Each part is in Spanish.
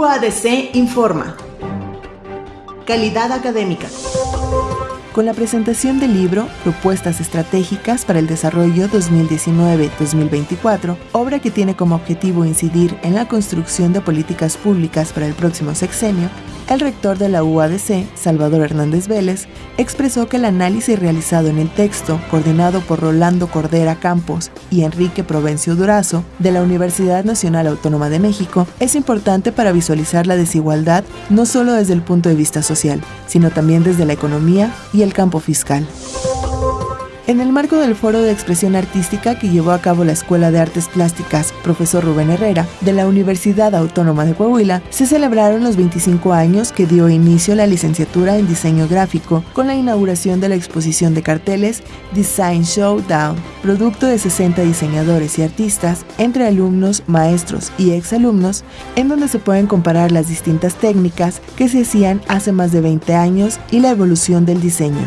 UADC informa. Calidad académica. Con la presentación del libro Propuestas Estratégicas para el Desarrollo 2019-2024, obra que tiene como objetivo incidir en la construcción de políticas públicas para el próximo sexenio, el rector de la UADC, Salvador Hernández Vélez, expresó que el análisis realizado en el texto, coordinado por Rolando Cordera Campos y Enrique Provencio Durazo, de la Universidad Nacional Autónoma de México, es importante para visualizar la desigualdad no solo desde el punto de vista social, sino también desde la economía y el campo fiscal. En el marco del Foro de Expresión Artística que llevó a cabo la Escuela de Artes Plásticas Profesor Rubén Herrera de la Universidad Autónoma de Coahuila, se celebraron los 25 años que dio inicio la licenciatura en diseño gráfico con la inauguración de la exposición de carteles Design Showdown, producto de 60 diseñadores y artistas entre alumnos, maestros y exalumnos, en donde se pueden comparar las distintas técnicas que se hacían hace más de 20 años y la evolución del diseño.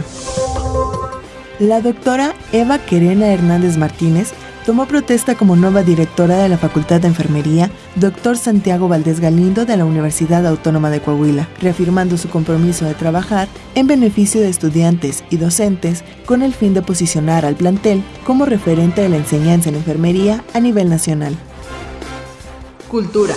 La doctora Eva Querena Hernández Martínez tomó protesta como nueva directora de la Facultad de Enfermería, doctor Santiago Valdés Galindo de la Universidad Autónoma de Coahuila, reafirmando su compromiso de trabajar en beneficio de estudiantes y docentes con el fin de posicionar al plantel como referente de la enseñanza en enfermería a nivel nacional. Cultura.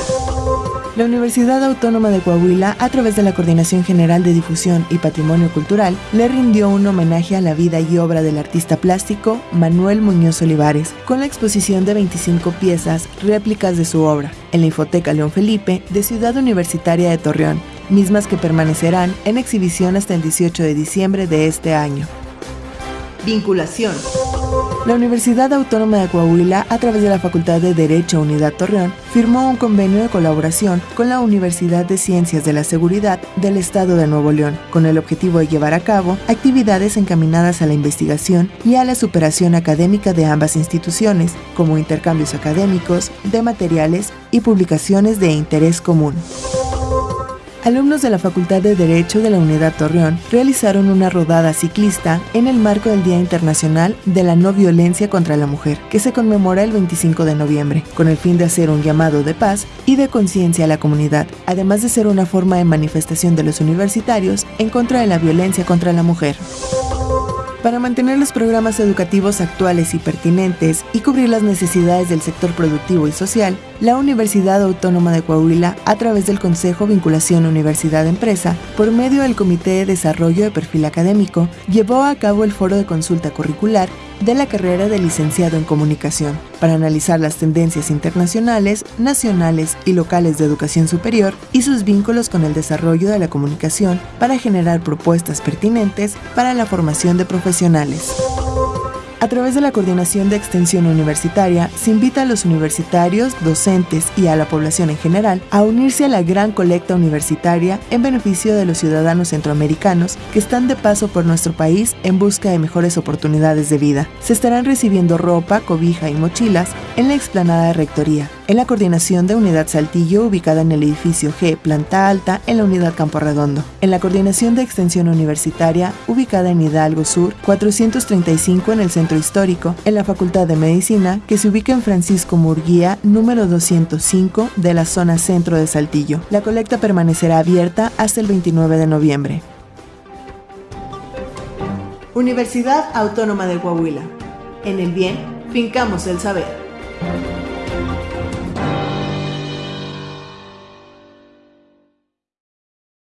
La Universidad Autónoma de Coahuila, a través de la Coordinación General de Difusión y Patrimonio Cultural, le rindió un homenaje a la vida y obra del artista plástico Manuel Muñoz Olivares, con la exposición de 25 piezas réplicas de su obra en la Infoteca León Felipe de Ciudad Universitaria de Torreón, mismas que permanecerán en exhibición hasta el 18 de diciembre de este año. Vinculación. La Universidad Autónoma de Coahuila, a través de la Facultad de Derecho Unidad Torreón, firmó un convenio de colaboración con la Universidad de Ciencias de la Seguridad del Estado de Nuevo León, con el objetivo de llevar a cabo actividades encaminadas a la investigación y a la superación académica de ambas instituciones, como intercambios académicos, de materiales y publicaciones de interés común alumnos de la Facultad de Derecho de la Unidad Torreón realizaron una rodada ciclista en el marco del Día Internacional de la No Violencia contra la Mujer, que se conmemora el 25 de noviembre, con el fin de hacer un llamado de paz y de conciencia a la comunidad, además de ser una forma de manifestación de los universitarios en contra de la violencia contra la mujer. Para mantener los programas educativos actuales y pertinentes y cubrir las necesidades del sector productivo y social, la Universidad Autónoma de Coahuila, a través del Consejo Vinculación Universidad-Empresa, por medio del Comité de Desarrollo de Perfil Académico, llevó a cabo el foro de consulta curricular de la carrera de licenciado en comunicación para analizar las tendencias internacionales, nacionales y locales de educación superior y sus vínculos con el desarrollo de la comunicación para generar propuestas pertinentes para la formación de profesionales. A través de la Coordinación de Extensión Universitaria, se invita a los universitarios, docentes y a la población en general a unirse a la gran colecta universitaria en beneficio de los ciudadanos centroamericanos que están de paso por nuestro país en busca de mejores oportunidades de vida. Se estarán recibiendo ropa, cobija y mochilas en la explanada de Rectoría, en la coordinación de Unidad Saltillo ubicada en el edificio G, planta alta, en la Unidad Campo Redondo, en la coordinación de Extensión Universitaria ubicada en Hidalgo Sur, 435 en el Centro Histórico, en la Facultad de Medicina, que se ubica en Francisco Murguía, número 205 de la zona centro de Saltillo. La colecta permanecerá abierta hasta el 29 de noviembre. Universidad Autónoma de Coahuila. En el bien, fincamos el saber.